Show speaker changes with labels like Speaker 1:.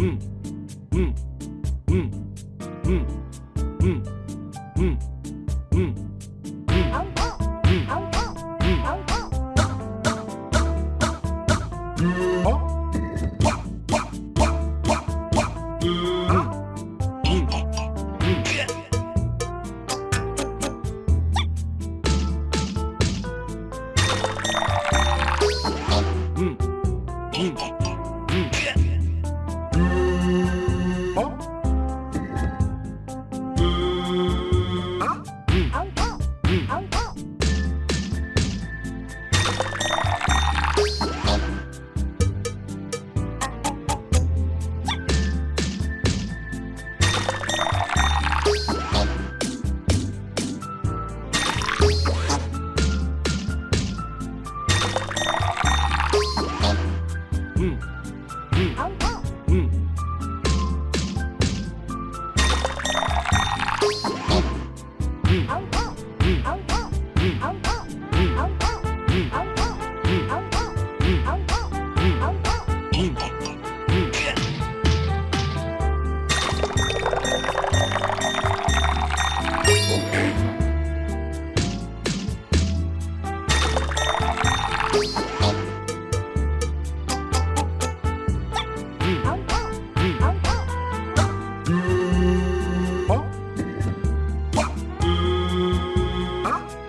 Speaker 1: 嗯嗯嗯嗯嗯嗯嗯。
Speaker 2: うんうんうんうんあ